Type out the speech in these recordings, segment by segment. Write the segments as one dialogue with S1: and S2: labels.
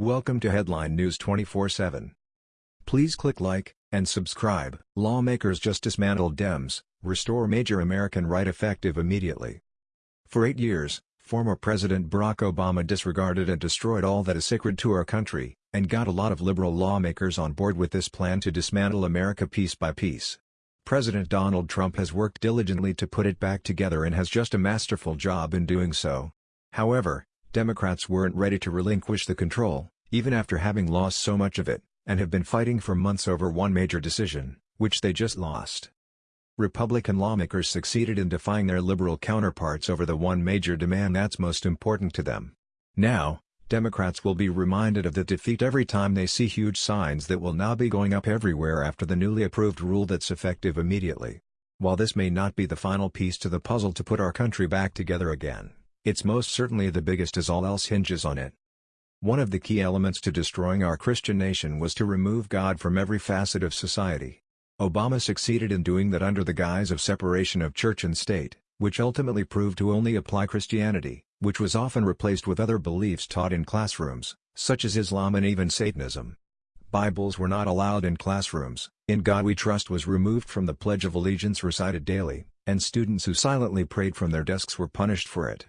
S1: Welcome to Headline News 24/7. Please click like and subscribe. Lawmakers just dismantled Dems, restore major American right effective immediately. For 8 years, former President Barack Obama disregarded and destroyed all that is sacred to our country, and got a lot of liberal lawmakers on board with this plan to dismantle America piece by piece. President Donald Trump has worked diligently to put it back together and has just a masterful job in doing so. However, Democrats weren't ready to relinquish the control, even after having lost so much of it, and have been fighting for months over one major decision, which they just lost. Republican lawmakers succeeded in defying their liberal counterparts over the one major demand that's most important to them. Now, Democrats will be reminded of the defeat every time they see huge signs that will now be going up everywhere after the newly approved rule that's effective immediately. While this may not be the final piece to the puzzle to put our country back together again, it's most certainly the biggest as all else hinges on it. One of the key elements to destroying our Christian nation was to remove God from every facet of society. Obama succeeded in doing that under the guise of separation of church and state, which ultimately proved to only apply Christianity, which was often replaced with other beliefs taught in classrooms, such as Islam and even Satanism. Bibles were not allowed in classrooms, In God We Trust was removed from the Pledge of Allegiance recited daily, and students who silently prayed from their desks were punished for it.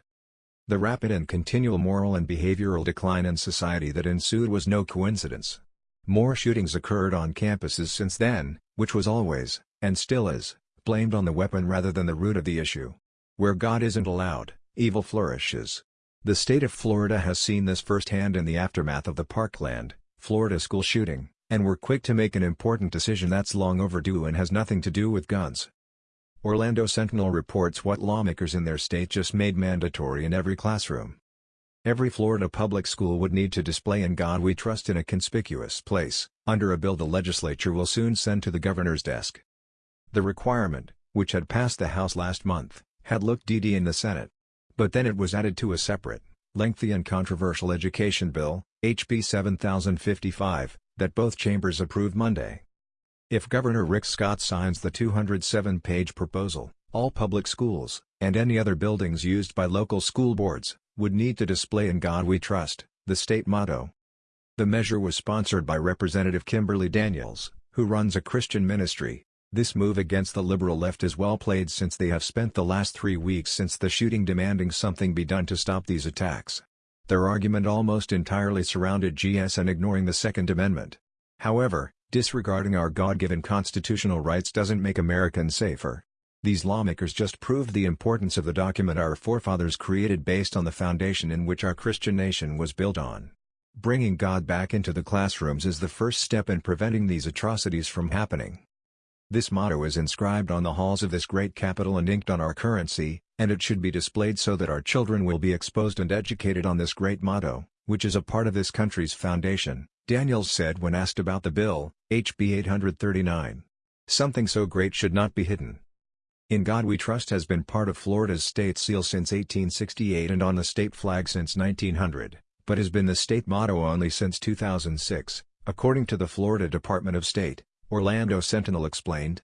S1: The rapid and continual moral and behavioral decline in society that ensued was no coincidence. More shootings occurred on campuses since then, which was always, and still is, blamed on the weapon rather than the root of the issue. Where God isn't allowed, evil flourishes. The state of Florida has seen this firsthand in the aftermath of the Parkland, Florida school shooting, and we're quick to make an important decision that's long overdue and has nothing to do with guns. Orlando Sentinel reports what lawmakers in their state just made mandatory in every classroom. Every Florida public school would need to display In God We Trust in a conspicuous place, under a bill the legislature will soon send to the governor's desk. The requirement, which had passed the House last month, had looked DD in the Senate. But then it was added to a separate, lengthy and controversial education bill, HB 7055, that both chambers approved Monday. If Governor Rick Scott signs the 207-page proposal, all public schools, and any other buildings used by local school boards, would need to display In God We Trust, the state motto. The measure was sponsored by Representative Kimberly Daniels, who runs a Christian ministry, this move against the liberal left is well played since they have spent the last three weeks since the shooting demanding something be done to stop these attacks. Their argument almost entirely surrounded GS and ignoring the Second Amendment. However, disregarding our God-given constitutional rights doesn't make Americans safer. These lawmakers just proved the importance of the document our forefathers created based on the foundation in which our Christian nation was built on. Bringing God back into the classrooms is the first step in preventing these atrocities from happening. This motto is inscribed on the halls of this great capital and inked on our currency, and it should be displayed so that our children will be exposed and educated on this great motto, which is a part of this country's foundation, Daniels said when asked about the bill, HB 839. Something so great should not be hidden. In God We Trust has been part of Florida's state seal since 1868 and on the state flag since 1900, but has been the state motto only since 2006, according to the Florida Department of State. Orlando Sentinel explained.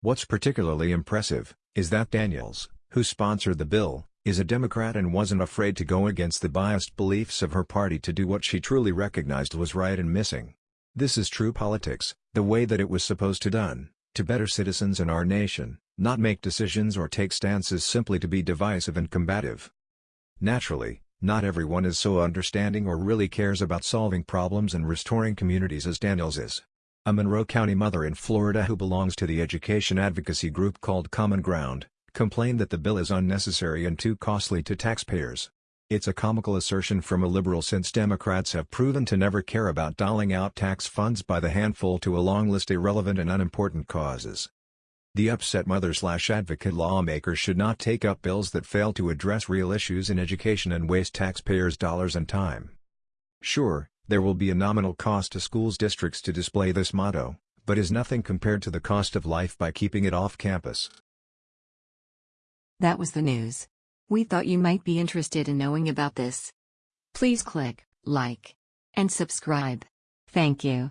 S1: What's particularly impressive, is that Daniels, who sponsored the bill, is a Democrat and wasn't afraid to go against the biased beliefs of her party to do what she truly recognized was right and missing. This is true politics, the way that it was supposed to done, to better citizens in our nation, not make decisions or take stances simply to be divisive and combative. Naturally, not everyone is so understanding or really cares about solving problems and restoring communities as Daniels is. A Monroe County mother in Florida who belongs to the education advocacy group called Common Ground, complained that the bill is unnecessary and too costly to taxpayers. It's a comical assertion from a liberal since Democrats have proven to never care about doling out tax funds by the handful to a long list of irrelevant and unimportant causes. The upset mother-slash-advocate lawmaker should not take up bills that fail to address real issues in education and waste taxpayers' dollars and time. Sure, there will be a nominal cost to schools districts to display this motto, but is nothing compared to the cost of life by keeping it off campus.
S2: That was the news. We thought you might be interested in knowing about this. Please click like and subscribe. Thank you.